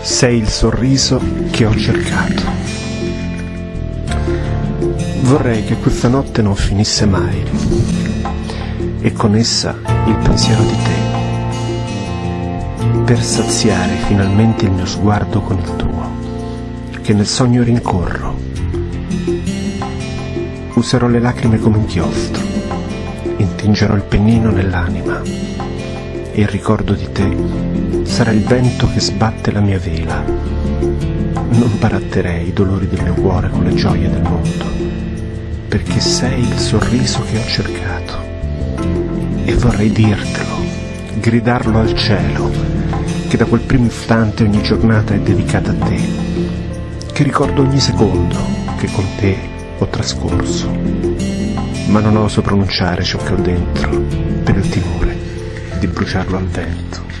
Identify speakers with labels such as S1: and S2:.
S1: Sei il sorriso che ho cercato. Vorrei che questa notte non finisse mai. E con essa il pensiero di te, per saziare finalmente il mio sguardo con il tuo, che nel sogno rincorro. Userò le lacrime come inchiostro, intingerò il pennino nell'anima e il ricordo di te sarà il vento che sbatte la mia vela. Non baratterei i dolori del mio cuore con le gioie del mondo, perché sei il sorriso che ho cercato. E vorrei dirtelo, gridarlo al cielo, che da quel primo istante ogni giornata è dedicata a te, che ricordo ogni secondo che con te ho trascorso, ma non oso pronunciare ciò che ho dentro per il timore di bruciarlo al vento.